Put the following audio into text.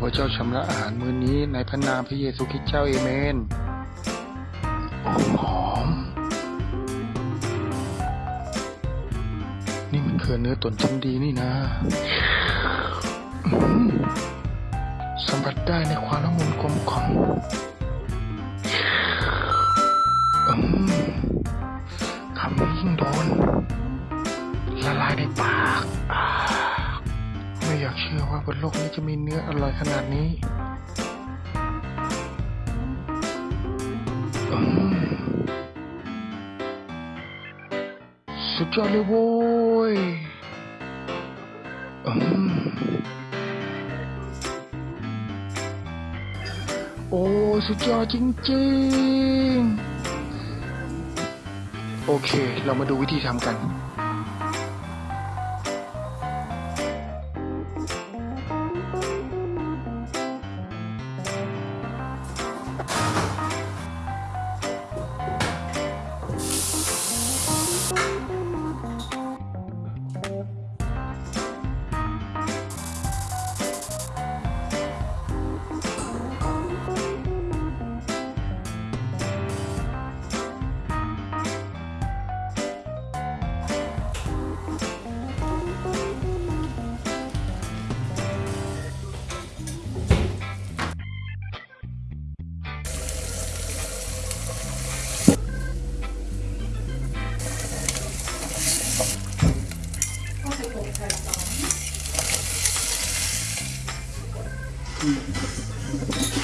พเจ้าชำระอาหารมื้อนี้ในพระนามพระเยซูคริสต์เจ้าเอเมนโอ้หอม นี่มันคือเนื้อตนชั้นดีนี่นะสัมผัสได้ในความละมุนกลมกล่อมอืมคำนี้ยิ่งโดน ละลายในปาก อยากเชื่อว่าบนโลกนี้จะมีเนื้ออร่อยขนาดนี้อืมสุดยอดเลยโว้ยอืมโอ้สุดยอดจริงๆ โอเค เรามาดูวิธีทำกัน 감사합 니.